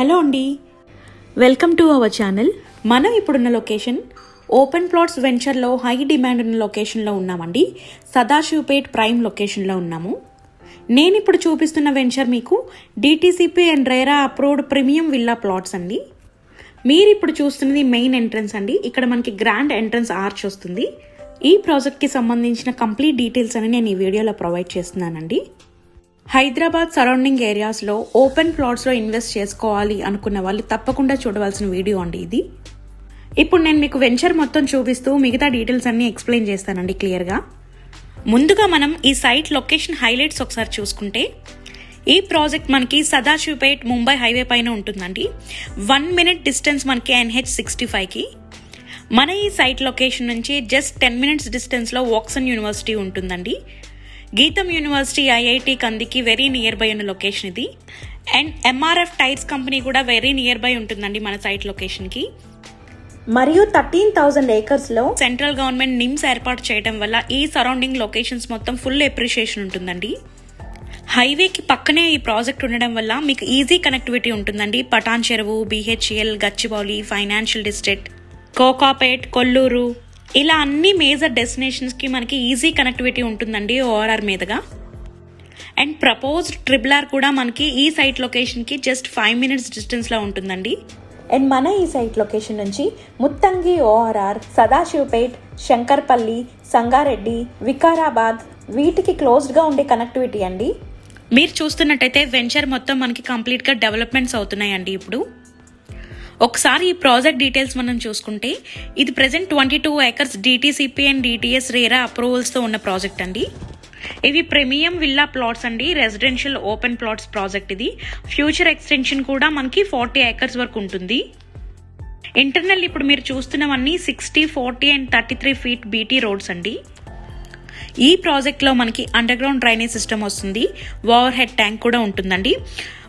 Hello అండి. Welcome to our channel. మనం ఇప్పుడున్న లొకేషన్ ఓపెన్ ప్లాట్స్ వెంచర్లో హై డిమాండ్ ఉన్న లొకేషన్లో ఉన్నామండి. సదాశివపేట్ ప్రైమ్ లొకేషన్లో ఉన్నాము. నేను ఇప్పుడు చూపిస్తున్న వెంచర్ మీకు DTCP and RERA approved premium villa plots అండి. మీరు ఇప్పుడు చూస్తున్నది మెయిన్ ఎంట్రన్స్ అండి. ఇక్కడ మనకి గ్రాండ్ ఎంట్రన్స్ ఆర్చ్ వస్తుంది. ఈ ప్రాజెక్ట్కి సంబంధించిన కంప్లీట్ డీటెయిల్స్ అని నేను ఈ వీడియోలో ప్రొవైడ్ చేస్తున్నానండి. హైదరాబాద్ సరౌండింగ్ ఏరియాస్లో ఓపెన్ ప్లాట్స్లో ఇన్వెస్ట్ చేసుకోవాలి అనుకున్న వాళ్ళు తప్పకుండా చూడవలసిన వీడియో అండి ఇది. ఇప్పుడు నేను మీకు వెంచర్ మొత్తం చూపిస్తూ మిగతా డీటెయిల్స్ అన్నీ ఎక్స్ప్లెయిన్ చేస్తానండి క్లియర్గా. ముందుగా మనం ఈ సైట్ లొకేషన్ హైలైట్స్ ఒకసారి చూసుకుంటే ఈ ప్రాజెక్ట్ మనకి సదాశివపేట్ ముంబై హైవే పైన ఉంటుందండి. వన్ మినిట్ డిస్టెన్స్ మనకి ఎన్హెచ్ సిక్స్టీ ఫైవ్కి. మన ఈ సైట్ లొకేషన్ నుంచి జస్ట్ టెన్ మినిట్స్ డిస్టెన్స్లో వాక్సన్ యూనివర్సిటీ ఉంటుందండి. గీతం యూనివర్సిటీ ఐఐటి కందికి వెరీ నియర్ బై ఉన్న లొకేషన్ ఇది. అండ్ ఎంఆర్ఎఫ్ టైర్స్ కంపెనీ కూడా వెరీ నియర్ బై ఉంటుందండి మన సైట్ లొకేషన్కి మరియు థర్టీన్ థౌజండ్ ఏకర్స్లో సెంట్రల్ గవర్నమెంట్ నిమ్స్ ఏర్పాటు చేయడం వల్ల ఈ సరౌండింగ్ లొకేషన్స్ మొత్తం ఫుల్ ఎప్రిషియేషన్ ఉంటుందండి. హైవేకి పక్కనే ఈ ప్రాజెక్ట్ ఉండడం వల్ల మీకు ఈజీ కనెక్టివిటీ ఉంటుందండి. Patancheru BHEL Gachibowli financial district Kokapet Kollur ఇలా అన్ని మేజర్ డెస్టినేషన్స్కి మనకి ఈజీ కనెక్టివిటీ ఉంటుందండి ఓఆర్ఆర్ మీదుగా. అండ్ ప్రపోజ్డ్ ట్రిబుల్ ఆర్ కూడా మనకి ఈ సైట్ లొకేషన్కి జస్ట్ ఫైవ్ మినిట్స్ డిస్టెన్స్లో ఉంటుందండి. అండ్ మన ఈ సైట్ లొకేషన్ నుంచి ముత్తంగి ఓఆర్ఆర్ సదాశివపేట్ శంకర్పల్లి సంగారెడ్డి వికారాబాద్ వీటికి క్లోజ్డ్గా ఉండే కనెక్టివిటీ అండి. మీరు చూస్తున్నట్టయితే వెంచర్ మొత్తం మనకి కంప్లీట్గా డెవలప్మెంట్స్ అవుతున్నాయండి ఇప్పుడు. ఒకసారి ఈ ప్రాజెక్ట్ డీటెయిల్స్ మనం చూసుకుంటే ఇది present twenty two acres DTCP and DTS RERA అప్రూవల్స్తో ఉన్న ప్రాజెక్ట్ అండి. ఇవి ప్రీమియం విల్లా ప్లాట్స్ అండి. రెసిడెన్షియల్ ఓపెన్ ప్లాట్స్ ప్రాజెక్ట్ ఇది. ఫ్యూచర్ ఎక్స్టెన్షన్ కూడా మనకి ఫార్టీ ఏకర్స్ వరకు ఉంటుంది. ఇంటర్నల్ ఇప్పుడు మీరు చూస్తున్నవన్నీ sixty forty and thirty three feet BT roads అండి. ఈ ప్రాజెక్ట్లో మనకి అండర్ గ్రౌండ్ డ్రైనేజ్ సిస్టమ్ వస్తుంది. ఓవర్ హెడ్ ట్యాంక్ కూడా ఉంటుందండి.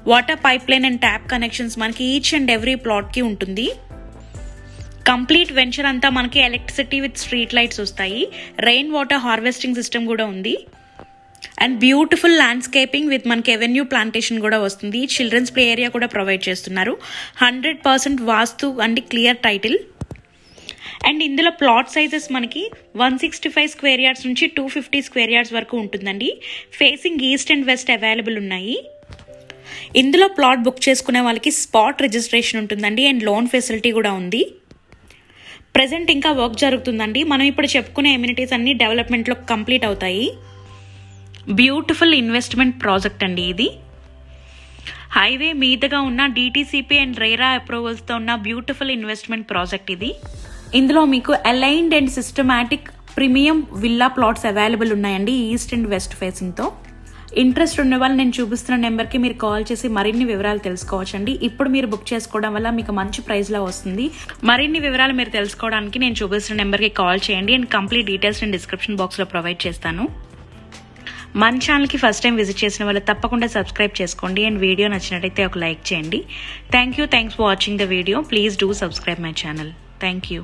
Water pipeline and tap connections మనకి ఈచ్ అండ్ ఎవ్రీ ప్లాట్కి ఉంటుంది. కంప్లీట్ వెంచర్ అంతా మనకి ఎలక్ట్రిసిటీ విత్ స్ట్రీట్ లైట్స్ వస్తాయి. రెయిన్ వాటర్ హార్వెస్టింగ్ సిస్టమ్ కూడా ఉంది. అండ్ బ్యూటిఫుల్ ల్యాండ్స్కేపింగ్ విత్ మనకి ఎవెన్యూ ప్లాంటేషన్ కూడా వస్తుంది. చిల్డ్రన్స్ ప్లే ఏరియా కూడా ప్రొవైడ్ చేస్తున్నారు. Hundred percent vastu and clear title and ఇందులో ప్లాట్ సైజెస్ మనకి one sixty five square yards నుంచి టూ ఫిఫ్టీ స్క్వేర్ యార్డ్స్ వరకు ఉంటుందండి. Facing east and west available ఉన్నాయి. ఇందులో ప్లాట్ బుక్ చేసుకునే వాళ్ళకి స్పాట్ రిజిస్ట్రేషన్ ఉంటుందండి అండ్ లోన్ ఫెసిలిటీ కూడా ఉంది. ప్రజెంట్ ఇంకా వర్క్ జరుగుతుందండి. మనం ఇప్పుడు చెప్పుకునే ఎమ్యూనిటీస్ అన్ని డెవలప్మెంట్లో కంప్లీట్ అవుతాయి. బ్యూటిఫుల్ ఇన్వెస్ట్మెంట్ ప్రాజెక్ట్ అండి ఇది. హైవే మీదుగా ఉన్న డీటీసీపీ అండ్ రేరా అప్రూవల్స్తో ఉన్న బ్యూటిఫుల్ ఇన్వెస్ట్మెంట్ ప్రాజెక్ట్ ఇది. ఇందులో మీకు aligned and systematic premium villa plots available ఉన్నాయండి ఈస్ట్ అండ్ వెస్ట్ ఫేసింగ్తో ఇంట్రెస్ట్ ఉన్న వాళ్ళు నేను చూపిస్తున్న నెంబర్కి మీరు కాల్ చేసి మరిన్ని వివరాలు తెలుసుకోవచ్చండి. ఇప్పుడు మీరు బుక్ చేసుకోవడం వల్ల మీకు మంచి ప్రైస్లో వస్తుంది. మరిన్ని వివరాలు మీరు తెలుసుకోవడానికి నేను చూపిస్తున్న నెంబర్కి కాల్ చేయండి. అండ్ కంప్లీట్ డీటెయిల్స్ నేను డిస్క్రిప్షన్ బాక్స్లో ప్రొవైడ్ చేస్తాను. మన ఛానల్కి ఫస్ట్ టైం విజిట్ చేసిన వాళ్ళు తప్పకుండా సబ్స్క్రైబ్ చేసుకోండి. అండ్ వీడియో నచ్చినట్టయితే ఒక లైక్ చేయండి. Thank you thanks for watching the video. Please do subscribe my channel. Thank you